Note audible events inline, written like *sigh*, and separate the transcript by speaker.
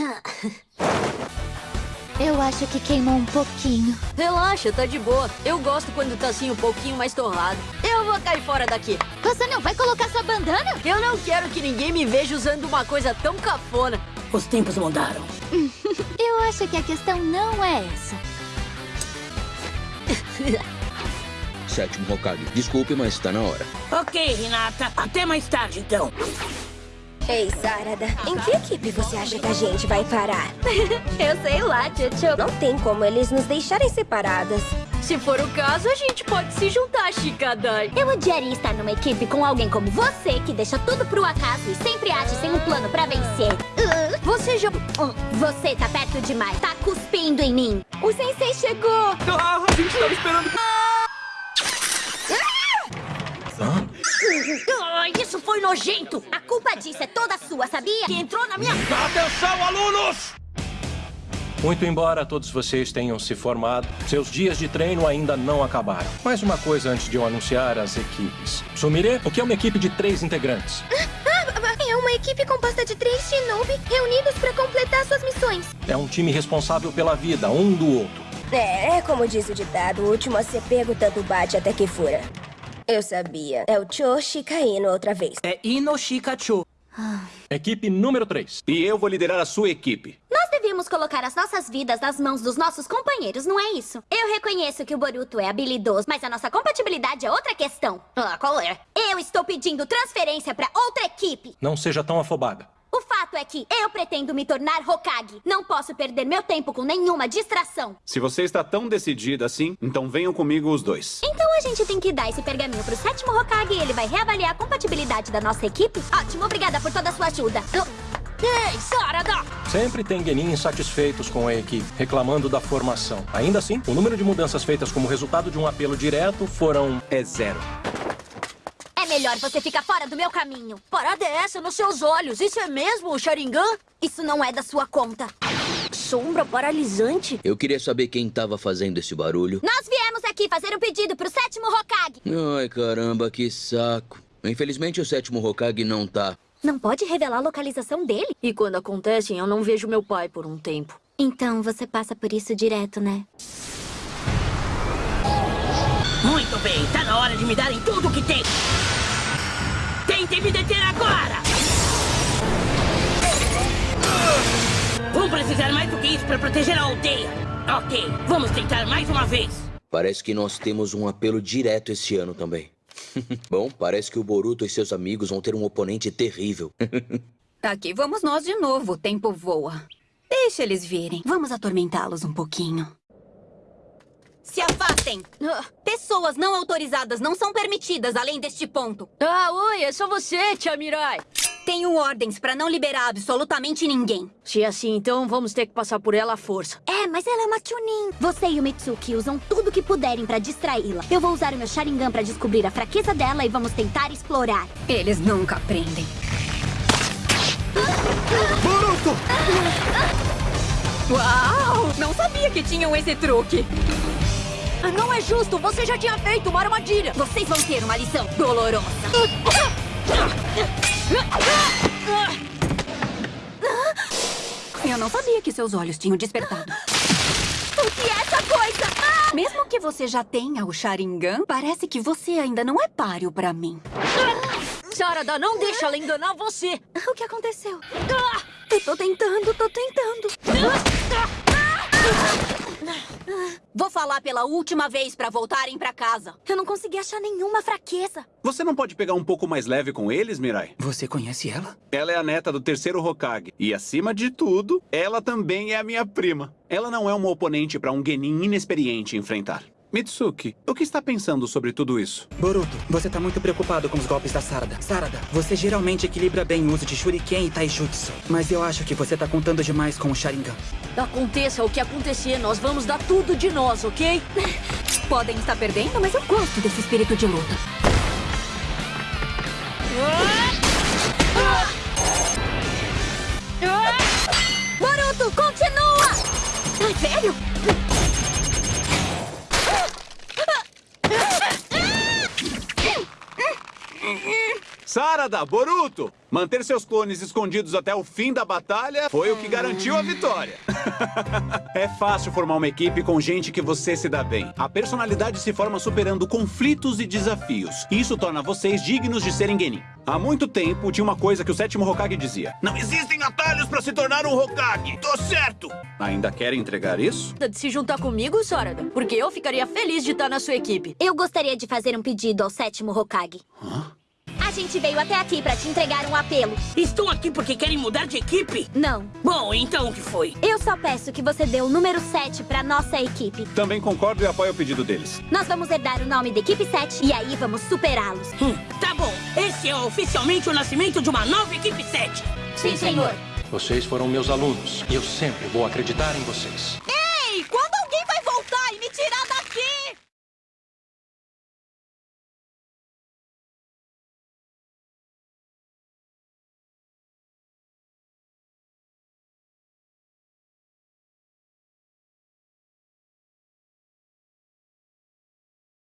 Speaker 1: *coughs* Eu acho que queimou um pouquinho.
Speaker 2: Relaxa, tá de boa. Eu gosto quando tá assim um pouquinho mais torrado. Eu vou cair fora daqui.
Speaker 1: Você não vai colocar sua bandana?
Speaker 2: Eu não quero que ninguém me veja usando uma coisa tão cafona.
Speaker 3: Os tempos mudaram. *laughs*
Speaker 1: Eu acho que a questão não é essa. *coughs*
Speaker 4: Sétimo Hokage, desculpe, mas está na hora.
Speaker 3: Ok, Renata. Até mais tarde, então.
Speaker 5: Ei, Sarada, em que equipe você acha que a gente vai parar? *laughs*
Speaker 1: Eu sei lá, Tchutchu.
Speaker 5: Não tem como eles nos deixarem separadas.
Speaker 2: Se for o caso, a gente pode se juntar, Chikadai.
Speaker 1: Eu odiaria estar numa equipe com alguém como você, que deixa tudo pro acaso e sempre age sem um plano pra vencer. Uh,
Speaker 2: Você já...
Speaker 1: você tá perto demais. Tá cuspindo em mim. O sensei chegou.
Speaker 6: Ah, a gente tava esperando...
Speaker 2: Ai, isso foi nojento!
Speaker 1: A culpa disso é toda sua, sabia?
Speaker 2: Que entrou na minha...
Speaker 6: Atenção, alunos!
Speaker 7: Muito embora todos vocês tenham se formado, seus dias de treino ainda não acabaram. Mais uma coisa antes de eu anunciar as equipes. Sumire, o que é uma equipe de três integrantes?
Speaker 1: É uma equipe composta de três shinobi reunidos pra completar suas missões.
Speaker 7: É um time responsável pela vida um do outro.
Speaker 5: É, é como diz o ditado, o último a ser pego tanto bate até que fura. Eu sabia. É o Choshi caindo outra vez.
Speaker 3: É Inoshikacho.
Speaker 7: Equipe número 3.
Speaker 6: E eu vou liderar a sua equipe.
Speaker 1: Nós devíamos colocar as nossas vidas nas mãos dos nossos companheiros, não é isso? Eu reconheço que o Boruto é habilidoso, mas a nossa compatibilidade é outra questão.
Speaker 2: Ah, qual é?
Speaker 1: Eu estou pedindo transferência pra outra equipe.
Speaker 7: Não seja tão afobada.
Speaker 1: Eu pretendo me tornar Hokage. Não posso perder meu tempo com nenhuma distração.
Speaker 6: Se você está tão decidida assim, então venham comigo os dois.
Speaker 1: Então a gente tem que dar esse pergaminho pro sétimo Hokage e ele vai reavaliar a compatibilidade da nossa equipe? Ótimo, obrigada por toda a sua ajuda.
Speaker 2: Ei, Sarada!
Speaker 7: Sempre tem genin insatisfeitos com a equipe, reclamando da formação. Ainda assim, o número de mudanças feitas como resultado de um apelo direto foram...
Speaker 6: É zero.
Speaker 1: Melhor você ficar fora do meu caminho.
Speaker 2: Parada é essa nos seus olhos? Isso é mesmo o Sharingan?
Speaker 1: Isso não é da sua conta.
Speaker 2: Sombra paralisante?
Speaker 4: Eu queria saber quem estava fazendo esse barulho.
Speaker 1: Nós viemos aqui fazer um pedido pro sétimo Hokage.
Speaker 4: Ai, caramba, que saco. Infelizmente o sétimo Hokage não tá.
Speaker 1: Não pode revelar a localização dele?
Speaker 2: E quando acontecem, eu não vejo meu pai por um tempo.
Speaker 1: Então você passa por isso direto, né?
Speaker 3: Muito bem, tá na hora de me darem tudo o que tem. Tentem me deter agora! Vão precisar mais do que isso pra proteger a aldeia. Ok, vamos tentar mais uma vez.
Speaker 4: Parece que nós temos um apelo direto esse ano também. *laughs* Bom, parece que o Boruto e seus amigos vão ter um oponente terrível. *laughs*
Speaker 8: Aqui vamos nós de novo, o tempo voa. Deixa eles virem. Vamos atormentá-los um pouquinho. Se afastem! Pessoas não autorizadas não são permitidas além deste ponto.
Speaker 2: Ah, oi, é só você, Tia Mirai.
Speaker 8: Tenho ordens pra não liberar absolutamente ninguém.
Speaker 2: Se é assim, então vamos ter que passar por ela à força.
Speaker 1: É, mas ela é uma Chunin. Você e o Mitsuki usam tudo que puderem pra distraí-la. Eu vou usar o meu Sharingan pra descobrir a fraqueza dela e vamos tentar explorar.
Speaker 8: Eles nunca aprendem.
Speaker 6: Boruto!
Speaker 8: Uau! Não sabia que tinham esse truque.
Speaker 2: Ah, Não é justo, você já tinha feito uma armadilha.
Speaker 8: Vocês vão ter uma lição dolorosa. Eu não sabia que seus olhos tinham despertado.
Speaker 1: O que é essa coisa? Ah!
Speaker 8: Mesmo que você já tenha o Sharingan, parece que você ainda não é páreo pra mim.
Speaker 2: Sarada, não deixa ela enganar você.
Speaker 1: O que aconteceu?
Speaker 8: Eu tô tentando, tô tentando. Vou falar pela última vez pra voltarem pra casa.
Speaker 1: Eu não consegui achar nenhuma fraqueza.
Speaker 6: Você não pode pegar um pouco mais leve com eles, Mirai?
Speaker 3: Você conhece ela?
Speaker 6: Ela é a neta do terceiro Hokage. E, acima de tudo, ela também é a minha prima. Ela não é uma oponente para um Genin inexperiente enfrentar. Mitsuki, o que está pensando sobre tudo isso?
Speaker 9: Boruto, você tá muito preocupado com os golpes da Sarada. Sarada, você geralmente equilibra bem o uso de Shuriken e Taijutsu. Mas eu acho que você tá contando demais com o Sharingan.
Speaker 2: Aconteça o que acontecer, nós vamos dar tudo de nós, ok? *laughs*
Speaker 8: Podem estar perdendo, mas eu gosto desse espírito de luta.
Speaker 1: Boruto, continua!
Speaker 8: Ai, velho!
Speaker 6: Sarada! Boruto! Manter seus clones escondidos até o fim da batalha foi o que garantiu a vitória. *laughs* é fácil formar uma equipe com gente que você se dá bem. A personalidade se forma superando conflitos e desafios. Isso torna vocês dignos de serem Genin. Há muito tempo, tinha uma coisa que o sétimo Hokage dizia. Não existem atalhos para se tornar um Hokage. Tô certo! Ainda querem entregar isso?
Speaker 2: De se juntar comigo, Sarada? Porque eu ficaria feliz de estar na sua equipe.
Speaker 1: Eu gostaria de fazer um pedido ao sétimo Hokage. A gente veio até aqui pra te entregar um apelo.
Speaker 3: Estão aqui porque querem mudar de equipe?
Speaker 1: Não.
Speaker 3: Bom, então o que foi?
Speaker 1: Eu só peço que você dê o número 7 pra nossa equipe.
Speaker 6: Também concordo e apoio o pedido deles.
Speaker 1: Nós vamos herdar o nome da equipe 7 e aí vamos superá-los.
Speaker 3: Hum, tá bom. Esse é oficialmente o nascimento de uma nova equipe 7.
Speaker 1: Sim, senhor.
Speaker 7: Vocês foram meus alunos e eu sempre vou acreditar em vocês.